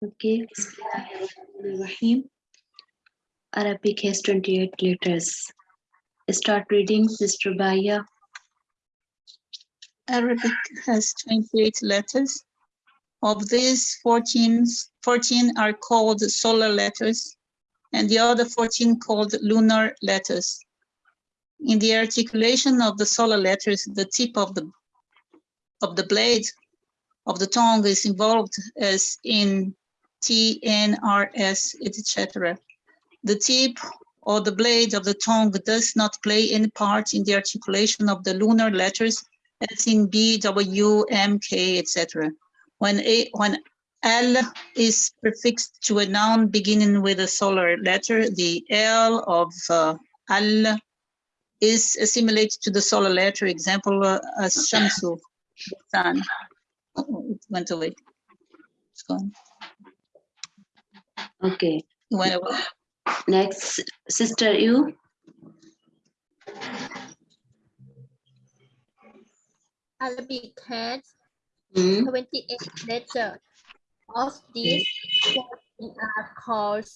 Okay. Bismillahirrahmanirrahim. Arabic has 28 letters. Start reading, Sister Baya. Arabic has 28 letters. Of these, 14, 14 are called solar letters, and the other 14 called lunar letters. In the articulation of the solar letters, the tip of the of the blade of the tongue is involved as in T, N, R, S, etc. The tip or the blade of the tongue does not play any part in the articulation of the lunar letters as in B, W, M, K, etc. When, a, when L is prefixed to a noun beginning with a solar letter, the L of uh, Al is assimilated to the solar letter, example, uh, as Shamsu, sun. Oh, it went away. It's gone. Okay. It went. Next, Sister you. Arabic has Hmm. 28 letters. Of these, 14 are called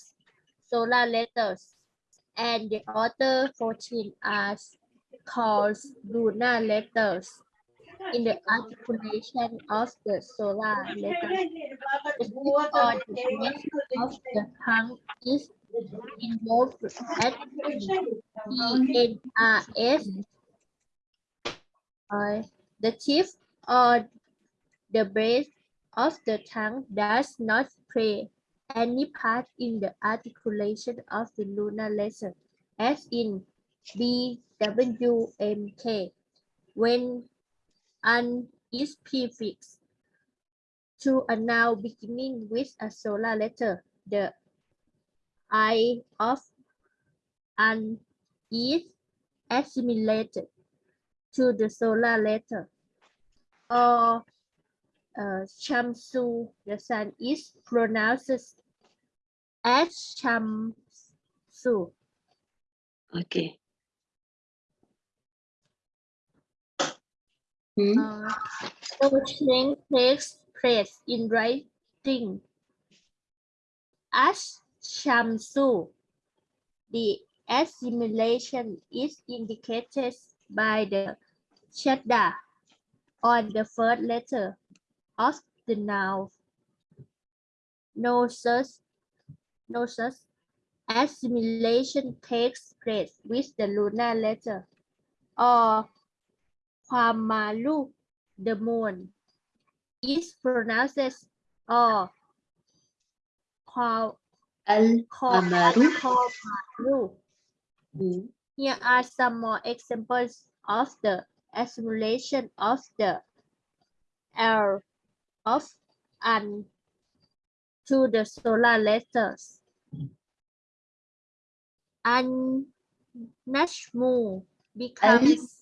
solar letters, and the other 14 are called lunar letters. In the articulation of the solar letter. the or the base of the tongue is involved at E N R S. Uh, the tip or the base of the tongue does not play any part in the articulation of the lunar letter, as in B, W, M, K. When an is prefix to a noun beginning with a solar letter, the I of an is assimilated to the solar letter. Or uh, Shamsu, the sun is pronounced as Shamsu. Okay. Hmm. Uh, no change takes place in writing as Shamsu. The assimilation is indicated by the shadda on the first letter of the noun. No such, no such assimilation takes place with the lunar letter or Kwamalu, the moon, is pronounced as or Kwa- Al Kwa- Amaru. Kwamalu. Hmm. Here are some more examples of the assimilation of the L of and to the solar letters. An Najmu becomes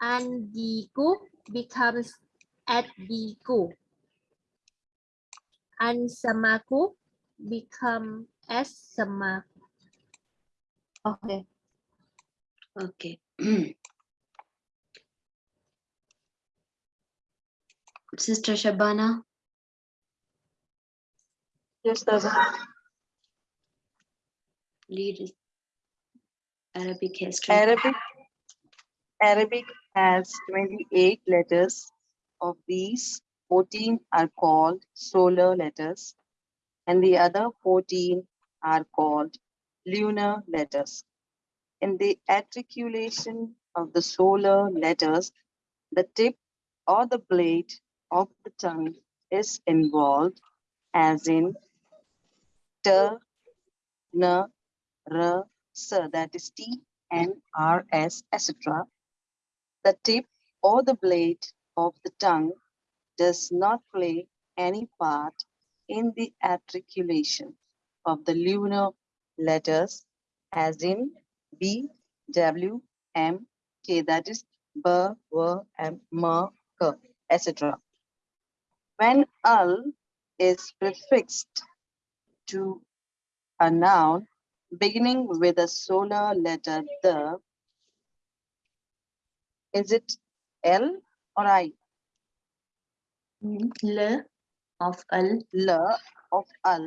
Najmu. Al Lajru. Al Lajru becomes A Lajru. Ar Rajulu. Al Rajru. And Digu becomes at Digu. And Samaku become as Samaku. Okay. Okay. Sister Shabana. Yes, Dada. Lead Arabic history Arabic, Arabic has 28 letters. Of these, 14 are called solar letters, and the other 14 are called lunar letters. In the articulation of the solar letters, the tip or the blade of the tongue is involved, as in t, n, r, s, that is T, N, R, S, etc. The tip or the blade of the tongue does not play any part in the articulation of the lunar letters as in B, W, M, K, that is B, W, M, M, K, etc. When al is prefixed to a noun beginning with a solar letter the, is it L or I? L of al. L of al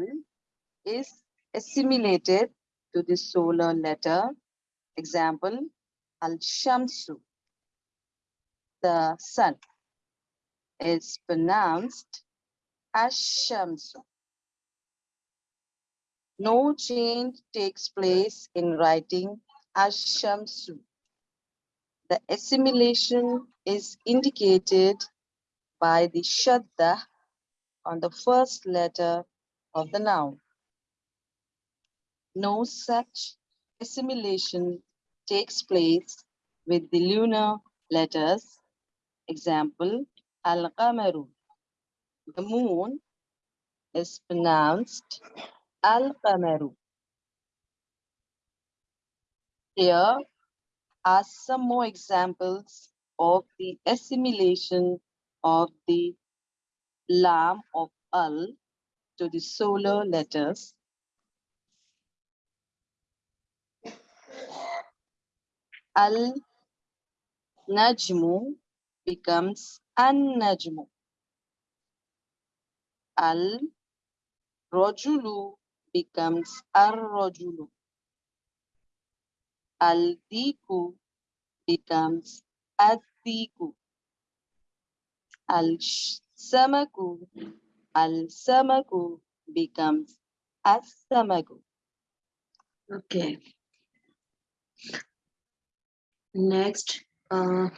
is assimilated to the solar letter. Example, al shamsu. The sun is pronounced as shamsu. No change takes place in writing as shamsu. The assimilation is indicated by the shadda on the first letter of the noun. No such assimilation takes place with the lunar letters. Example, al-qamaru. The moon is pronounced al-qamaru. Here are some more examples of the assimilation of the lam of al to the solar letters. Al najmu becomes an najmu. Al rojulu becomes ar rojulu. Al diku becomes ad diku. Al sh- samaku, al samaku becomes as samaku. Okay. Next, uh,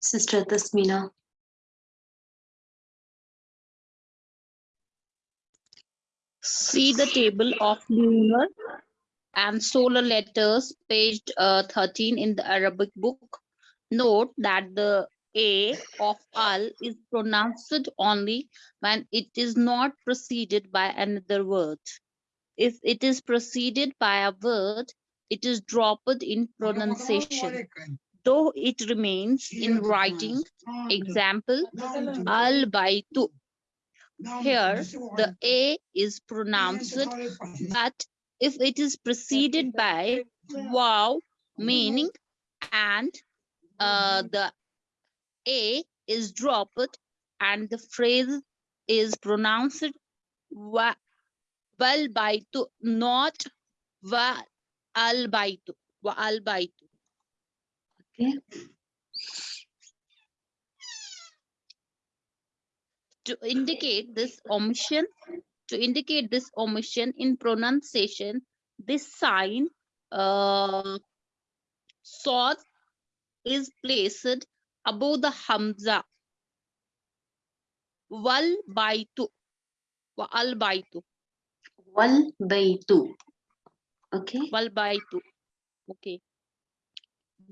Sister Tasmina. See the table of lunar and solar letters, page uh, 13 in the Arabic book. Note that the A of al is pronounced only when it is not preceded by another word. If it is preceded by a word, it is dropped in pronunciation, though it remains in writing. Example, al baitu. Here, the A is pronounced, but if it is preceded by waw, meaning, and uh, the A is dropped and the phrase is pronounced wa wal baitu, not wa al baitu, wa al baitu. Okay. To indicate this omission, to indicate this omission in pronunciation, this sign, uh, sod is placed above the hamza. Wal baitu, wa al baitu, Wal baytu. Okay. wal baitu. Okay.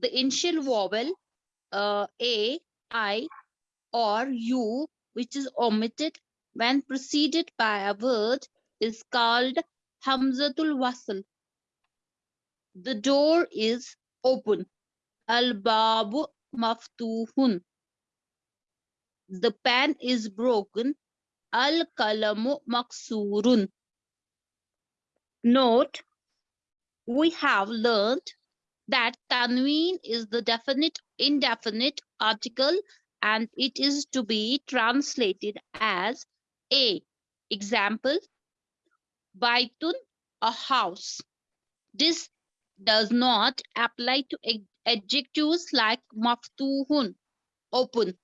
The initial vowel, uh, a, i, or u, which is omitted when preceded by a word, is called hamzatul wasl. The door is open. Al babu maftuhun. The pen is broken. Al kalamu maksurun. Note, we have learned that tanween is the definite indefinite article and it is to be translated as a. Example baitun a house. This does not apply to ad- adjectives like maftuhun open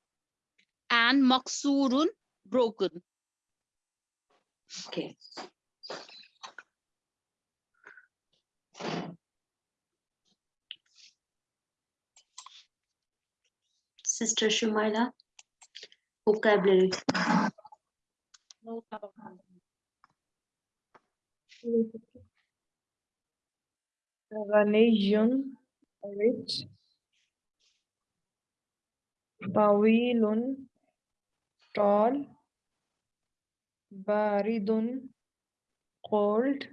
and maksurun broken. Okay. Sister Shumaila? Vocabulary. Revelation, rich, Pawilun, tall, Baridun, cold,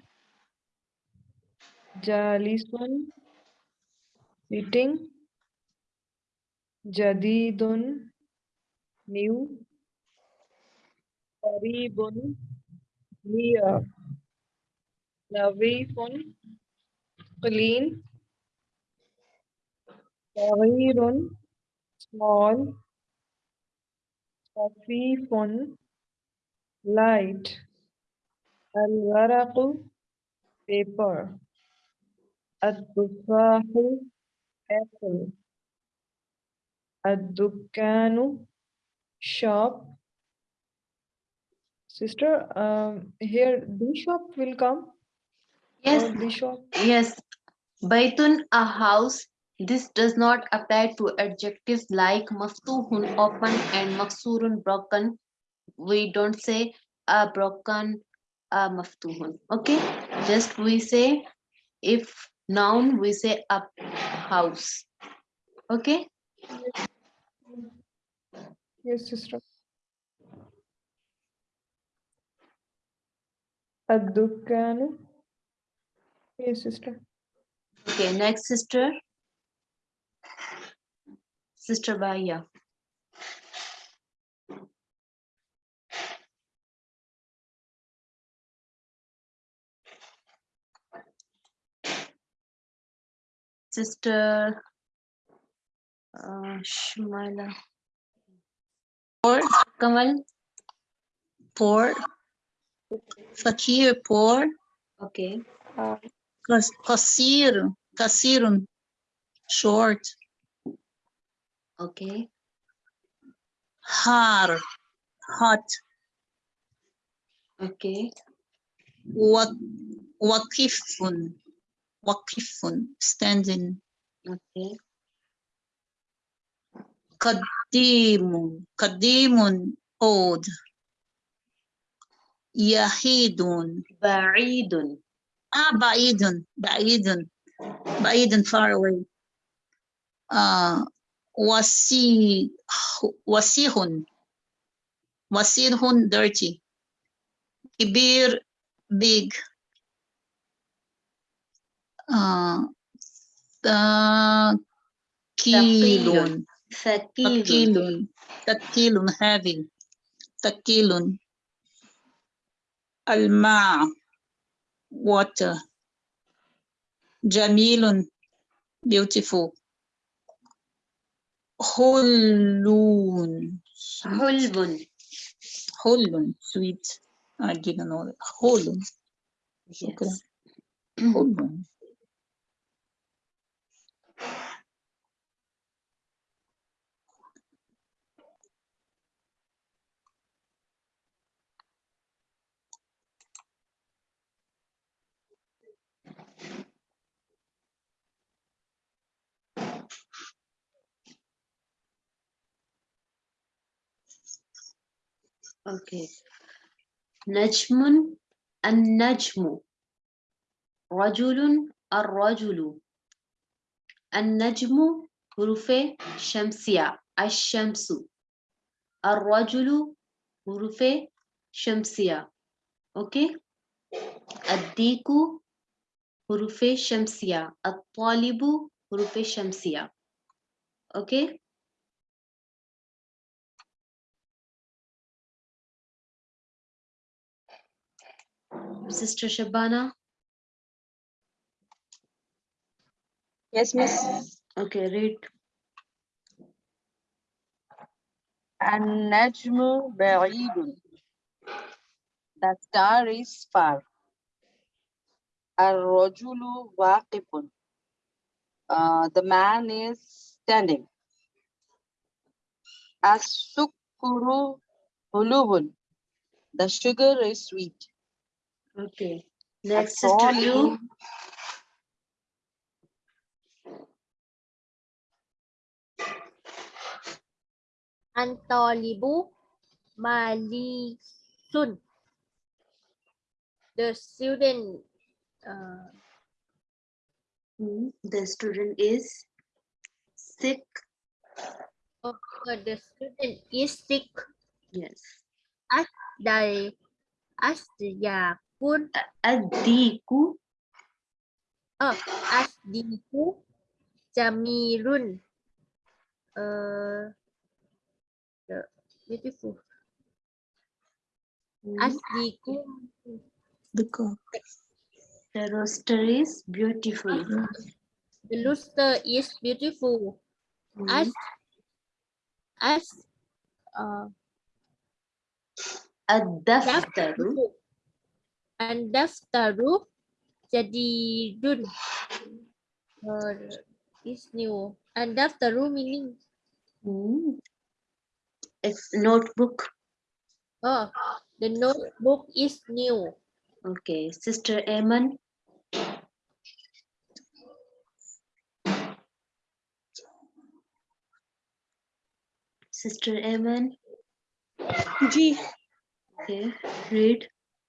Jalisun, sitting, जदीदुन new करीबुन near लवीफुन clean. सगीरुन small. खफीफुन light. अलवरक paper. अतुफाहु apple. Adukanu shop. Sister, um, here the shop will come. Yes. Uh, the shop. Yes. Baitun, a house. This does not apply to adjectives like maftuhun open and maksurun broken. We don't say a broken a maftuhun. Okay. Just we say if noun we say a house. Okay. Yes, sister. Adukanu. Yes, sister. Okay, next sister. Sister Baya. Sister uh, Shumaila. Poor, Kamal. poor. Fakir, poor. Okay. Qas- Qasir, qasirun, short. Okay. Har, hot. Okay. Wa- Waqifun, waqifun, standing. Okay. Qadimun, qadimun, old. Yahidun, Ba'idun. ah, ba'idun, ba'idun, ba'idun, far away. Uh, wasi, wasihun, wasihun, dirty. Kibir, big. Uh, uh, Takilun, takilun, heavy. takilun. Alma, water. Jamilun, beautiful. Hulun. Hulbun. Hulun, sweet. I didn't know that. Hulun. Yes. Hulun. Okay. Najmun an-najmu. Rajulun ar-rajulu. An-najmu hurufe shamsiya. Ash-shamsu. Ar-rajulu hurufe shamsiya. Okay. Ad-diku hurufe shamsiya. At-talibu hurufe shamsiya. Okay. Sister Shabana? Yes, miss. Okay, read. An-najmu ba'idun. The star is far. Ar-rajulu waqifun. Uh, the man is standing. As-sukuru hulubun. The sugar is sweet. Okay. Next, to you, Antolibu Malisun. The student. Uh, hmm, the student is sick. Oh, the student is sick. Yes. As the, as the are Asdiyakun. Adiku. Oh, Asdiku. Jamilun. Uh, the beautiful. Asdiku. The cook. The roaster is beautiful. The rooster is beautiful. Hmm. As as uh, Ad-daftaru. And daftaru jadidun uh, is new and daftaru meaning Hmm. It's notebook. oh the notebook is new Okay. Sister Eman. Sister Eman. जी Okay. Read.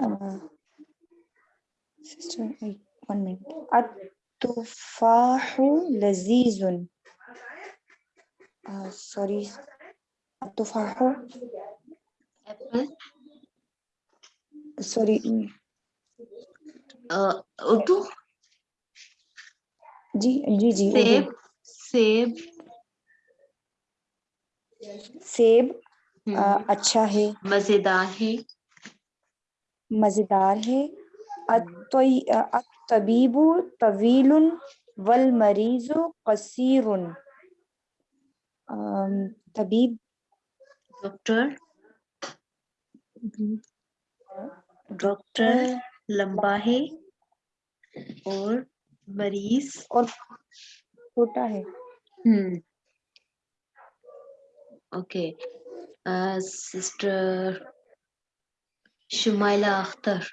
uh, sister, wait, one minute. At-tufahu lazizun. Uh, sorry. At-tufahu. Apple. Sorry. mm, Uh, Urdu. जी जी जी. Urdu. Seb. सेब Hmm. uh, अच्छा है मज़ेदार है मज़ेदार है। अत्तोई अत्तबीबु तवीलुन वल मरीजु कसीरुन। um, तबीब? डॉक्टर? डॉक्टर लंबा है और मरीज़? और छोटा है। हम्म। Okay. Sister Shumaila Akhtar.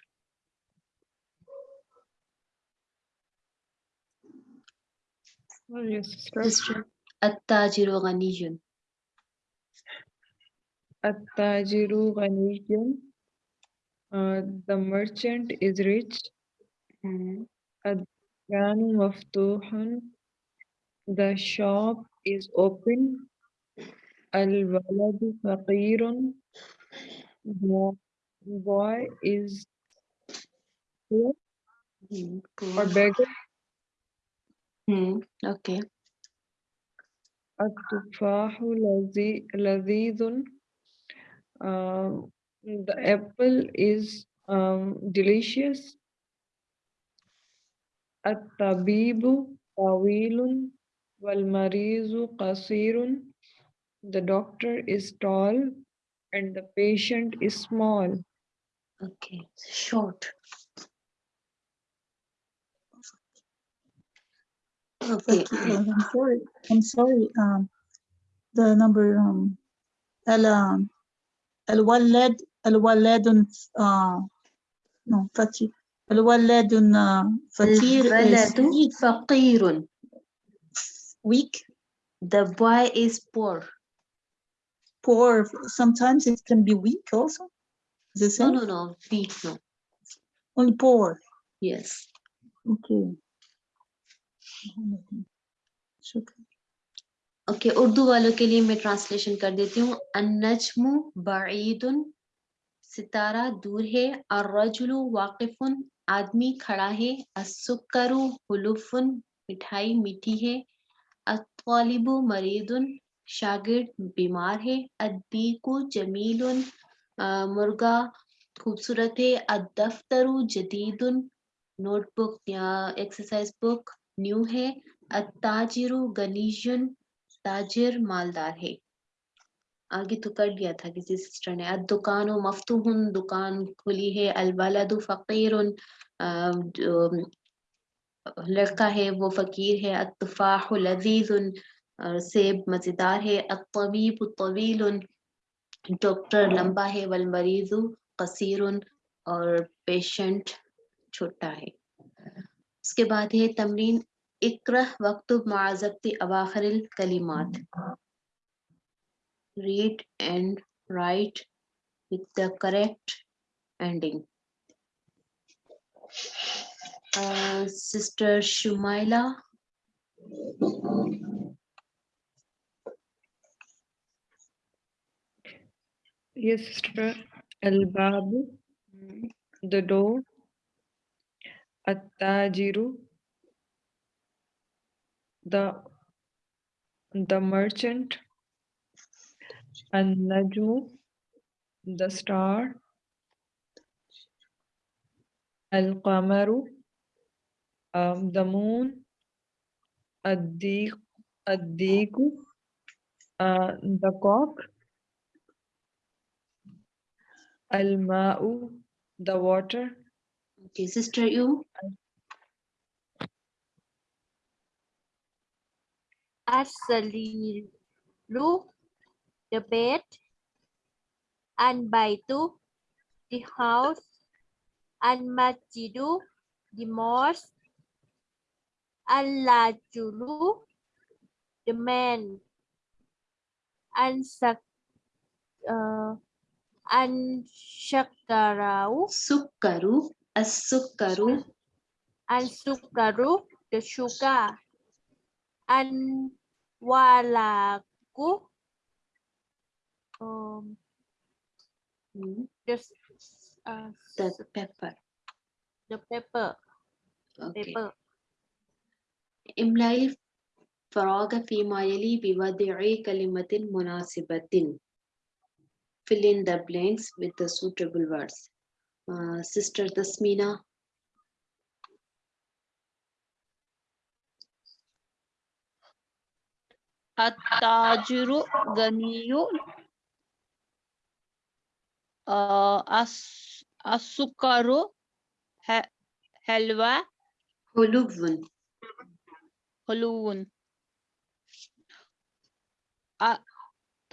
Well, yes, Uh, the merchant is rich. Hmm. Ad-danu. The shop is open. Al-waladu faqirun. The boy is hmm, or beggar. Hmm, okay. Um, the apple is um, delicious the doctor is tall and the patient is small Okay, short. Okay. I'm sorry. I'm sorry. Um, the number um, ال الولد الولد uh, no فتير الولد فتير الولد فقير weak the boy is poor poor sometimes it can be weak also Is the no same? no no weak no Only poor. yes Okay. शुक्र okay Urdu वालों के लिए मैं translation कर देती हूँ अन्नजमु बईदुन सितारा दूर है और अर्रजुलु वाकिफुन आदमी खड़ा है अस्सुकरु हुलुफुन मिठाई मीठी है अत्वालिबु मरीदुन शागिर्द बीमार है अद्दीकु जमीलुन मुर्गा खूबसूरत है। अदफ्तरु जदीदुन नोटबुक या एक्सरसाइज बुक न्यू है। अत्ताजिरु गनीजुन ताजिर मालदार है। आगे तो कर दिया था किसी सिस्टर ने। दुकान मफ्तूहुन दुकान खुली है। अलबलदु फकीरुन अ, जो लड़का है वो फकीर है। अत्तफाहु लजीजुन और सेब मज़ेदार है। अतबीब तवील डॉक्टर लंबा है वल मरीजु कसीरुन और पेशेंट छोटा है उसके बाद है तमरीन इकरह वक्त माजबती अवाखिर कलिमात read and write with the correct ending. Uh, Sister Yes, sister. Al-Babu, the door. At-Tajiru, the the merchant. An-Najmu, the star. Al-Qamaru, um, the moon. Ad-Diq, Ad-Diqu, uh, the cock. Al-Ma'u, the water. Okay, Sister you. As-saliru, the bed. And baitu, the house. An-masjidu, the mosque. Al-lajulu, the man. And sak. uh, An-shakarau, Sukkaru. As-sukkaru. An-sukaru, the sugar. An-walaku, um, Hmm, the, s- uh, The s- pepper. the pepper, Okay. pepper. املأ الفراغ فيما يلي بوضع كلمة مناسبة. fill in the blanks with the suitable words. Uh, Sister Tasmina. At-tajiru ganiyu uh, as asukaru ha helva hulubun hulubun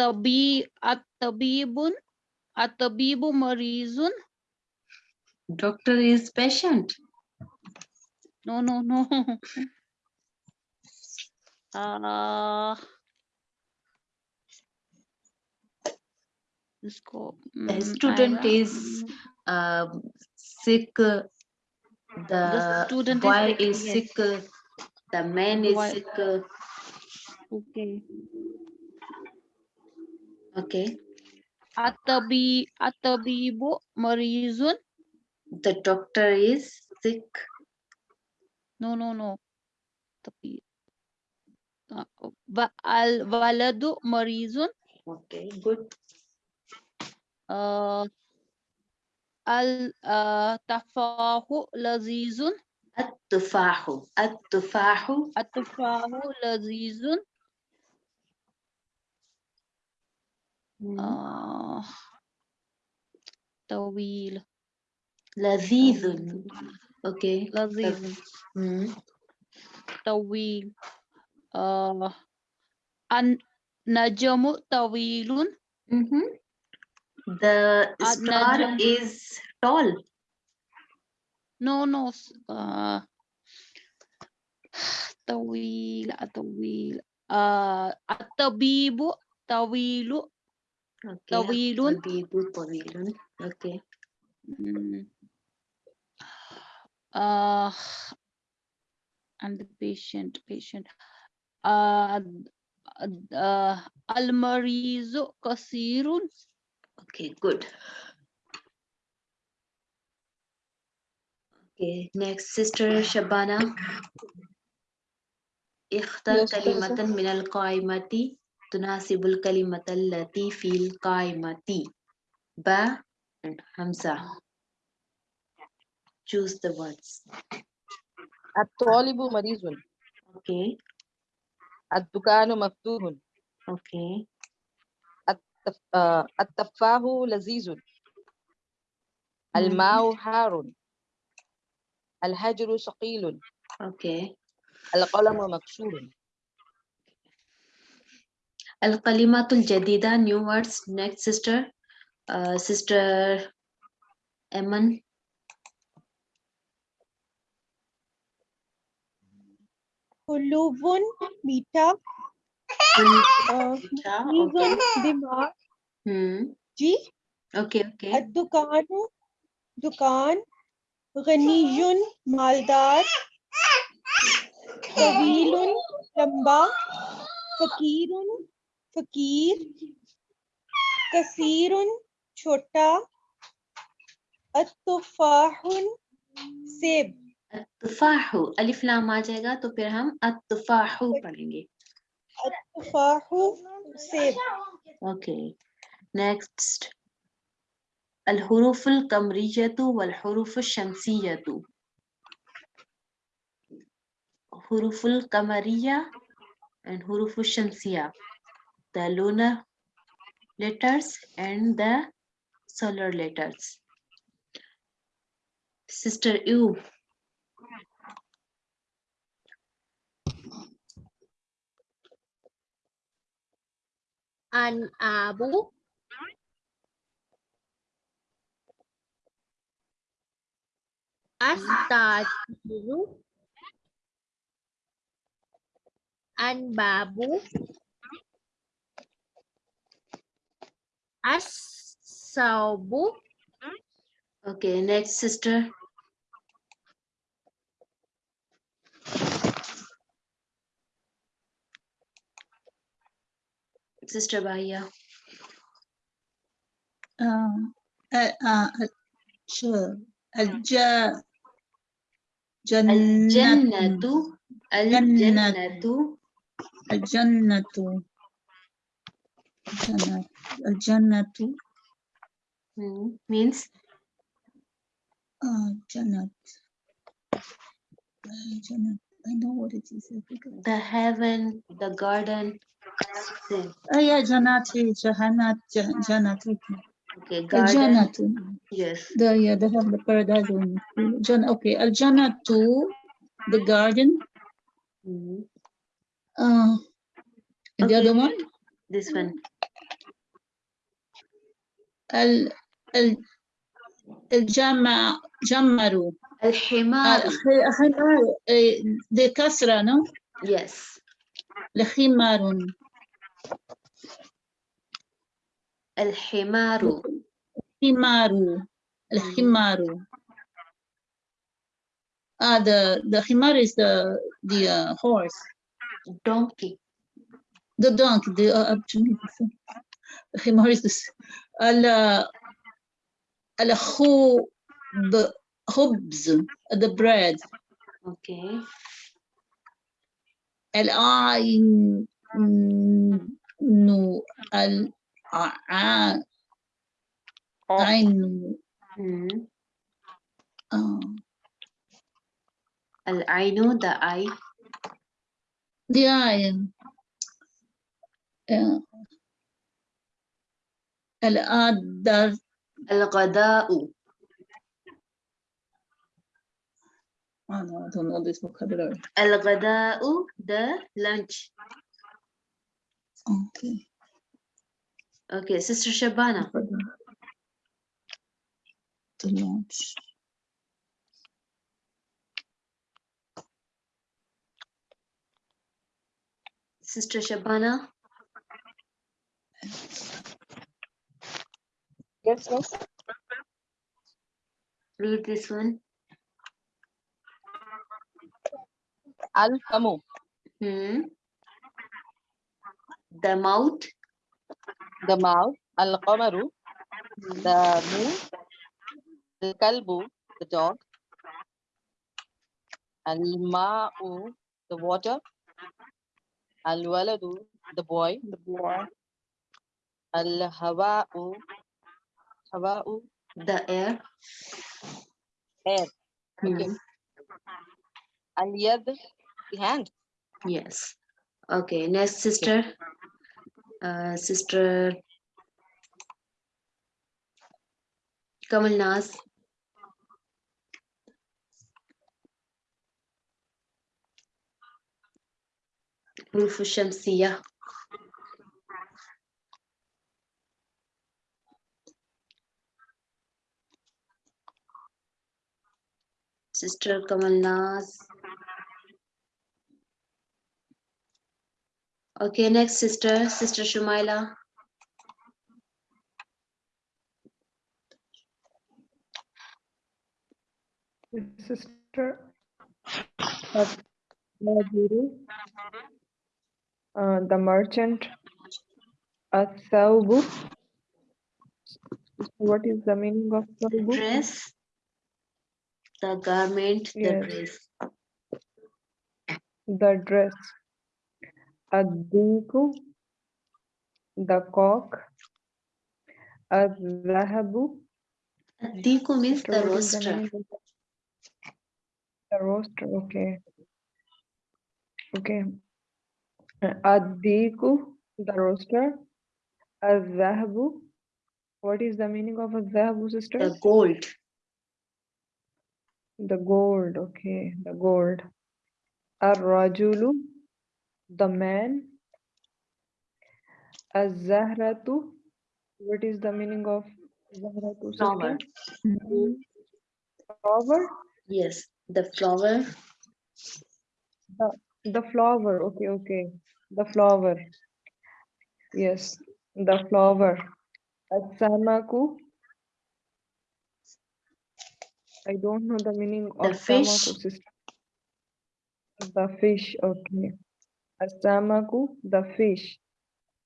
tabi at tabibun at tabibu marizun doctor is patient. No no no. Uh let's go mm, a student is uh, sick. The, the student boy is sick, is sick. Yes. the man is boy. sick. okay. Okay. Atabi atabibu marizun. The doctor is sick. No, no, no. Al waladu marizun. Okay, good. Uh, al uh, tafahu lazizun. At-tufahu. At-tufahu. At-tufahu lazizun. آه، طويل لذيذ. طويل. Okay. لذيذ Hmm. طويل آه، النجم طويل Mhm. The Uh, star Najm. is tall. no no s- آه، طويل طويل آه، الطبيب طويل Okay. طويل. الطبيب طويل. Okay. Mm. Uh, and the patient, patient. Uh, uh, المريض قصير Okay, good. Okay, next sister Shabana. اختر Yes, كلمة teacher. من القائمة تناسب الكلمة التي في القائمة. با and Hamza. Choose the words. الطالب مريض Okay, الدكان مفتوح okay, التف- آه، التفاح لذيذ الماء حار الحجر ثقيل okay. القلم مكسور Al-Kalimatul Jadida, new words. Next, sister. Uh, sister Eman. Hulubun मीठा uh, Okay. मीज़ुन दिमाग Hmm. जी Okay, okay. अद्दुकानु दुकान गनीयुन मालदार तवीलुन लंबा फकीरुन फकीर कसीरुन छोटा अत्तुफाहुन सेब अत्तुफाहु अलिफ लाम आ जाएगा तो फिर हम अत्तुफाहु पढ़ेंगे अत्तुफाहु सेब Okay. Next. الحروف القمرية والحروف الشمسية حروف القمرية and حروف الشمسية the lunar letters and the solar letters. Sister you an abu uh, astajiru an babu Asabu. Okay, next sister. Sister Bahia. Um, uh, uh, sure. Uh, Al-ja Al-jannatu. Al-jannatu. Al-jannatu. Al-jannatu. Jannatu. Mm, means? Uh, Jannat. Uh, Jannat. I know what it is. The heaven, the garden. Oh yeah, Janati, Jahanat, Janat. Okay, garden. Janatu. Yes. The yeah, they have the paradise one. Hmm. Jan okay, Al Janatu, the garden. Mm -hmm. Uh, okay. the other one? This one. ال ال الجمع جمروا الحمار. الحمار دي كسرة no Yes. الحمار الحمار. حمار الحمار ah the the حمار is the the uh, horse Donkey. the donkey the uh, uh, الحمار is this ال الخوب خبز the bread Okay. العين نو الع عين Hmm. آه. العين, the eye. the عين آه. الغداء. الغداء الغداء ده لانش أوكي أوكي سيستر شبانة سيستر شبانة Yes, miss. Read this one. Al-Famu. Hmm. The mouth. The mouth. Al-Qamaru. The moon. Al-Kalbu. The dog. Al-Ma'u. The water. Al-Waladu. The boy. The boy. Al-Hawa'u. Hawa'u. The air. Air. Er. Okay. Mm. Al yad, the hand. Yes. Okay, next sister. Uh, sister Kamal Nas. Rufus Shamsiyah. Sister Kamalnaz. Okay, next sister, Sister Shumaila. Sister uh, the merchant. At-Thawbu. What is the meaning of The thawbu? dress. The garment, the Yes. dress. The dress. Ad-Diku, the cock. Ad-Dhahabu. Diku means the is the roaster. The roaster, okay. Okay. Ad-Diku, the roaster. Al-Zahabu. What is the meaning of Al-Zahabu, sister? The gold. The gold, okay, the gold. Ar-Rajulu, the man. Az-Zahratu. What is the meaning of Zahratu, Flower. Flower? Yes, the flower. The flower, okay, okay. The flower. Yes, the flower. As-Samaku. I don't know the meaning The of fish. The fish, okay. As-Samaku, the fish.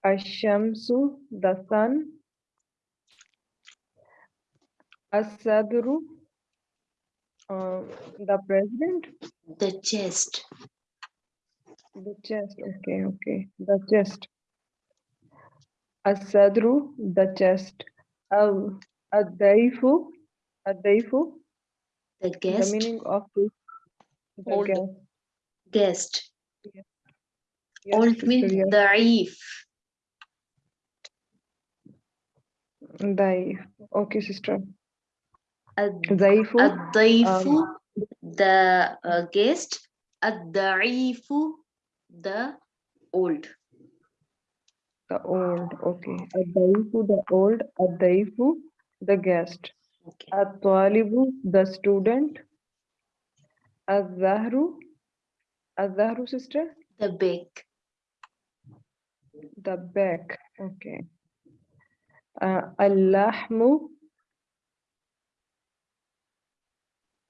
Ash-Shamsu, the sun. As-Sadru, uh, the president. The chest. The chest, okay, okay, the chest. As-sadru, the chest. Al, ad-daifu, ad-daifu, The guest. the guest. meaning of this. The Old. guest. Guest. Yes, Old sister, means yes. da'if. Daif. Okay, sister. Ad- Daifu, Ad-daifu, the uh, guest. Ad-da'ifu, the old. the old, okay. Ad-daifu, the old. Ad-daifu, the guest. Okay. At-talibu, the student. Az-zahru, Az-zahru, sister. The big. The back, okay. Uh,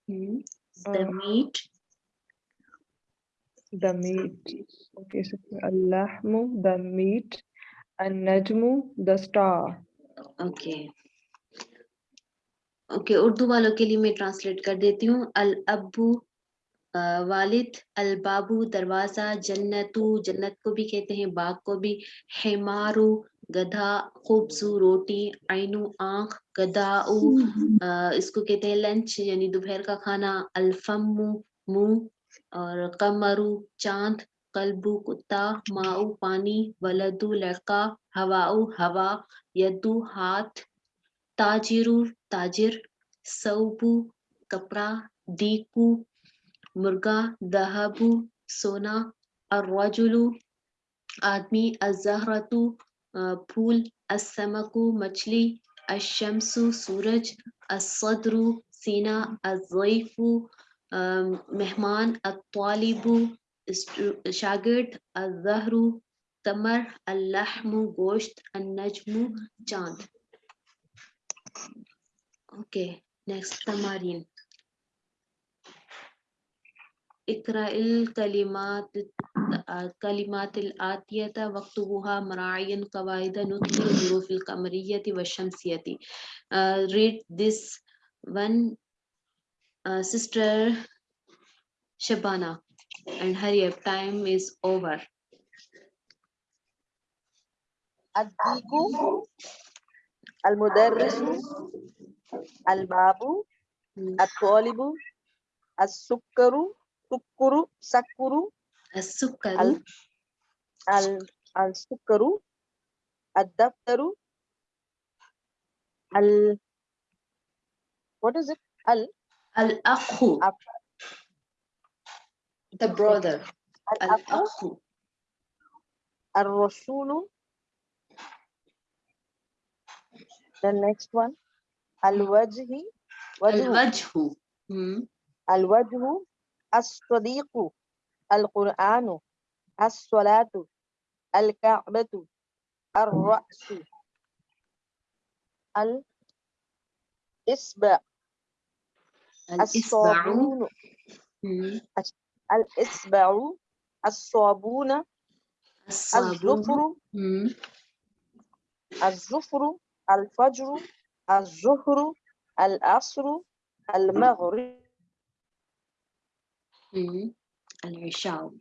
Hmm. The Uh, meat. the meat. Okay, so al-lahmu, the meat. An-najmu, the star. Okay okay Urdu वालों के लिए मैं translate कर देती हूँ। अल अबू वालिद अल बाबू दरवाज़ा जन्नतु जन्नत को भी कहते हैं बाग को भी। हेमारू गधा खूबसू रोटी आइनू आँख गदाऊ इसको कहते हैं लंच यानी दोपहर का खाना। अल्फमु मुँह और कमरू चाँद कलबू कुत्ता माऊ पानी वलदू लड़का हवाऊ हवा यदू हाथ ताजिरु ताजिर, सऊबू कपड़ा दीकू मुर्गा, दहबू, सोना, अर्रजुलु, आदमी अजहरतु फूल असमकु मछली अशमसु सूरज असदरु सीना अजैफु मेहमान, अत्वालिबु शागिर्द अजहरु तमर, अल्लाहमु, गोश्त, अन्नजमु, चाँद। Okay, next tamarin. Ikra'il kalimat kalimat اقرأ الكلمات الكلمات الآتية واكتبها مراعيا قواعد نطق الظروف القمرية والشمسية. Uh, read this one uh, sister Shabana and hurry up time is over. Adiku al-mudarrisu Al-babu, hmm. at-talibu, as-sukkaru, sukkuru, sakkuru, as-sukkaru, al-sukkaru, ad-daftaru, al what is it? Al Al Akhu. The brother. Al Akhu. Al Rasulu. The next one. الوجه وجه الوجه. الوجه الصديق القرآن الصلاة الكعبة الرأس. الإصبع. الإصبع. الصابون. الإصبع. الصابون. الزفر. الزفر الفجر. الظهر العصر المغرب مم. العشاء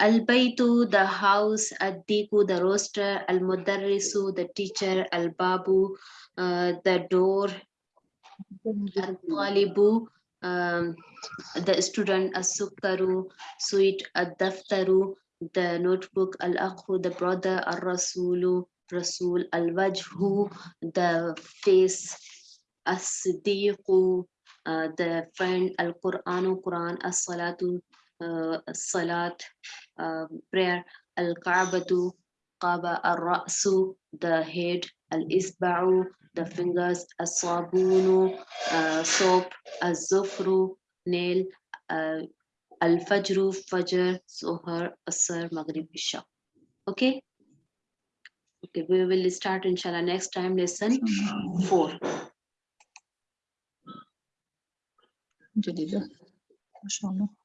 البيت the house الديك the roaster المدرس the teacher الباب uh, the door الطالب um, the student السكر sweet الدفتر the notebook, al-akhu, the brother, al-rasulu, rasul, al-wajhu, the face, as-siddiqu, uh, the friend, al-Quranu, Quran, as-salatu, uh, salat, uh, um, prayer, al qabatu qaba, al-ra'su, the head, al-isba'u, the fingers, as-sabunu, uh, soap, as-zufru, nail, uh, uh, الفجر فجر سهر السر مغرب إشاء okay okay we will start inshallah next time lesson four الحمد لله ما شاء الله